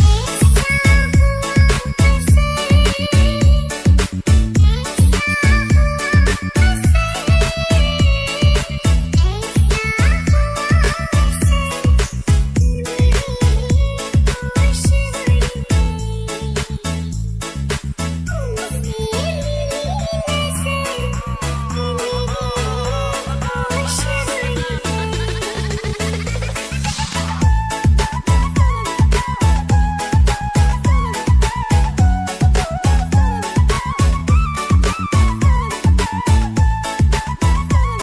Thanks.